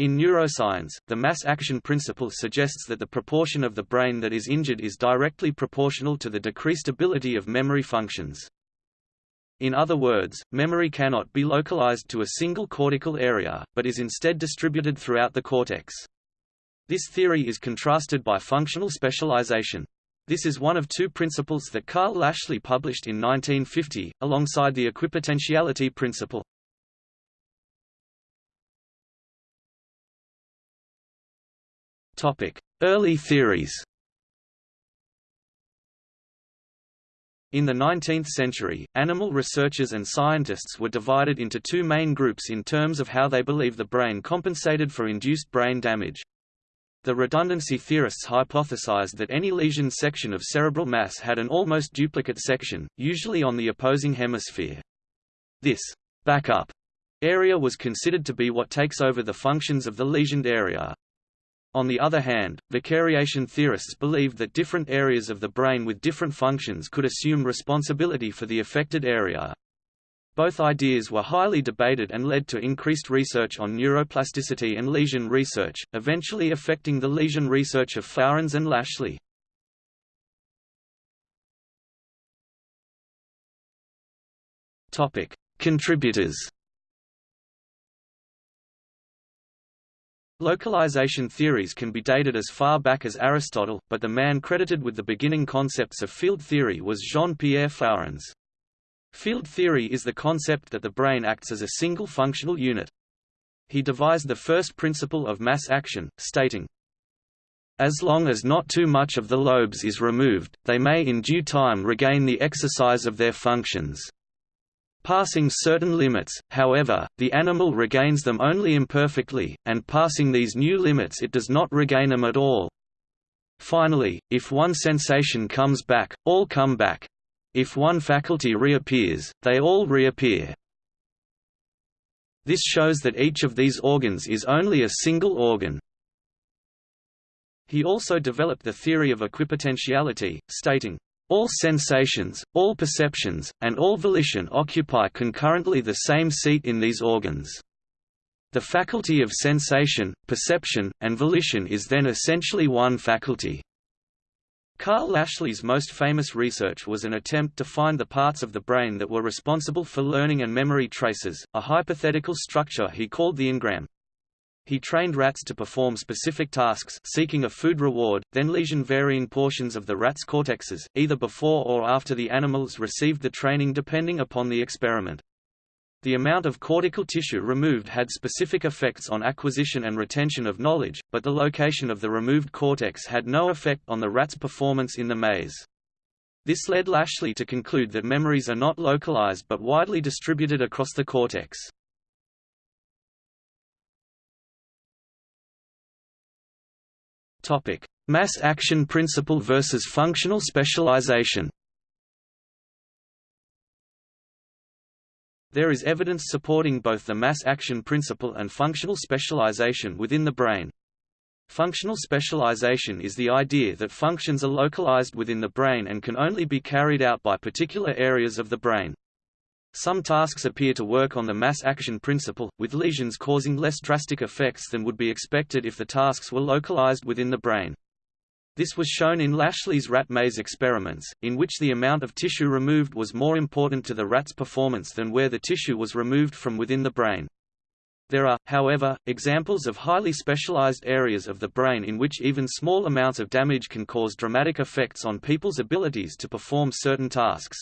In neuroscience, the mass action principle suggests that the proportion of the brain that is injured is directly proportional to the decreased ability of memory functions. In other words, memory cannot be localized to a single cortical area, but is instead distributed throughout the cortex. This theory is contrasted by functional specialization. This is one of two principles that Karl Lashley published in 1950, alongside the equipotentiality principle. Early theories In the 19th century, animal researchers and scientists were divided into two main groups in terms of how they believe the brain compensated for induced brain damage. The redundancy theorists hypothesized that any lesion section of cerebral mass had an almost duplicate section, usually on the opposing hemisphere. This backup area was considered to be what takes over the functions of the lesioned area. On the other hand, the vicariation theorists believed that different areas of the brain with different functions could assume responsibility for the affected area. Both ideas were highly debated and led to increased research on neuroplasticity and lesion research, eventually affecting the lesion research of Flourens and Lashley. Contributors Localization theories can be dated as far back as Aristotle, but the man credited with the beginning concepts of field theory was Jean-Pierre Flourens. Field theory is the concept that the brain acts as a single functional unit. He devised the first principle of mass action, stating, As long as not too much of the lobes is removed, they may in due time regain the exercise of their functions. Passing certain limits, however, the animal regains them only imperfectly, and passing these new limits it does not regain them at all. Finally, if one sensation comes back, all come back. If one faculty reappears, they all reappear. This shows that each of these organs is only a single organ. He also developed the theory of equipotentiality, stating, all sensations, all perceptions, and all volition occupy concurrently the same seat in these organs. The faculty of sensation, perception, and volition is then essentially one faculty. Karl Lashley's most famous research was an attempt to find the parts of the brain that were responsible for learning and memory traces, a hypothetical structure he called the engram. He trained rats to perform specific tasks seeking a food reward, then lesion varying portions of the rat's cortexes, either before or after the animals received the training depending upon the experiment. The amount of cortical tissue removed had specific effects on acquisition and retention of knowledge, but the location of the removed cortex had no effect on the rat's performance in the maze. This led Lashley to conclude that memories are not localized but widely distributed across the cortex. Topic: Mass action principle versus functional specialization. There is evidence supporting both the mass action principle and functional specialization within the brain. Functional specialization is the idea that functions are localized within the brain and can only be carried out by particular areas of the brain. Some tasks appear to work on the mass action principle, with lesions causing less drastic effects than would be expected if the tasks were localized within the brain. This was shown in Lashley's rat maze experiments, in which the amount of tissue removed was more important to the rat's performance than where the tissue was removed from within the brain. There are, however, examples of highly specialized areas of the brain in which even small amounts of damage can cause dramatic effects on people's abilities to perform certain tasks.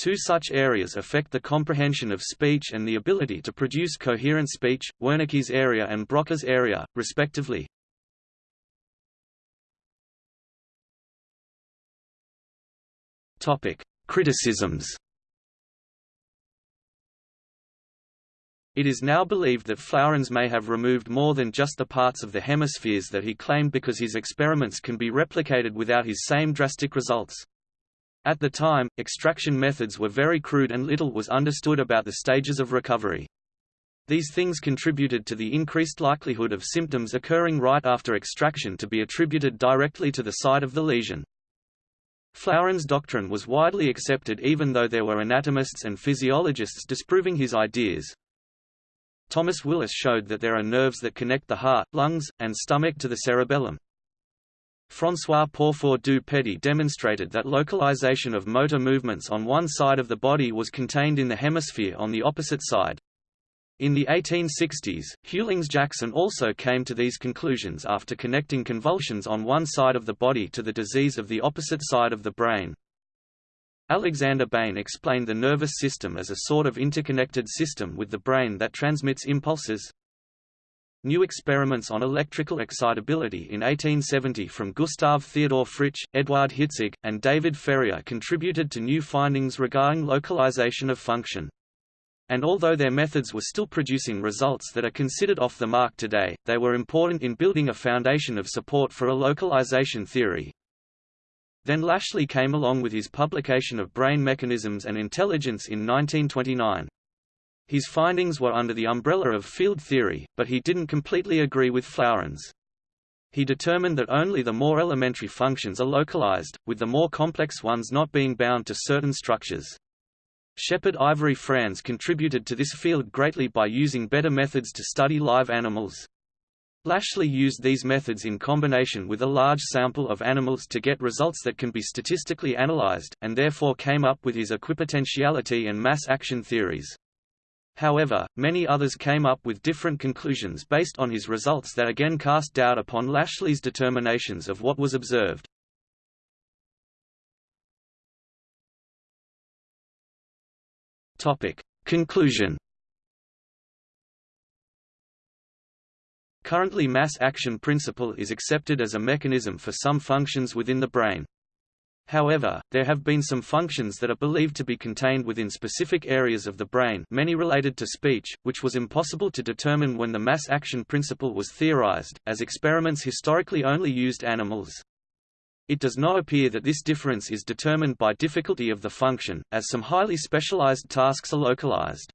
Two such areas affect the comprehension of speech and the ability to produce coherent speech, Wernicke's area and Broca's area, respectively. Criticisms It is now believed that Flourens may have removed more than just the parts of the hemispheres that he claimed because his experiments can be replicated without his same drastic results. At the time, extraction methods were very crude and little was understood about the stages of recovery. These things contributed to the increased likelihood of symptoms occurring right after extraction to be attributed directly to the site of the lesion. Flourens' doctrine was widely accepted even though there were anatomists and physiologists disproving his ideas. Thomas Willis showed that there are nerves that connect the heart, lungs, and stomach to the cerebellum. François Pourfort du Petit demonstrated that localization of motor movements on one side of the body was contained in the hemisphere on the opposite side. In the 1860s, Hughlings-Jackson also came to these conclusions after connecting convulsions on one side of the body to the disease of the opposite side of the brain. Alexander Bain explained the nervous system as a sort of interconnected system with the brain that transmits impulses. New experiments on electrical excitability in 1870 from Gustav Theodor Fritsch, Eduard Hitzig, and David Ferrier contributed to new findings regarding localization of function and although their methods were still producing results that are considered off the mark today, they were important in building a foundation of support for a localization theory. Then Lashley came along with his publication of Brain Mechanisms and Intelligence in 1929. His findings were under the umbrella of field theory, but he didn't completely agree with Flourens. He determined that only the more elementary functions are localized, with the more complex ones not being bound to certain structures. Shepard Ivory Franz contributed to this field greatly by using better methods to study live animals. Lashley used these methods in combination with a large sample of animals to get results that can be statistically analyzed, and therefore came up with his equipotentiality and mass action theories. However, many others came up with different conclusions based on his results that again cast doubt upon Lashley's determinations of what was observed. Topic. Conclusion Currently mass action principle is accepted as a mechanism for some functions within the brain. However, there have been some functions that are believed to be contained within specific areas of the brain many related to speech, which was impossible to determine when the mass action principle was theorized, as experiments historically only used animals. It does not appear that this difference is determined by difficulty of the function, as some highly specialized tasks are localized.